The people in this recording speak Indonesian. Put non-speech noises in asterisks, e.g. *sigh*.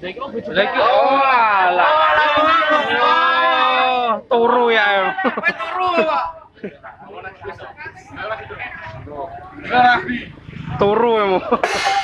Lagi oh, oh turu ya. Turu ya. *laughs*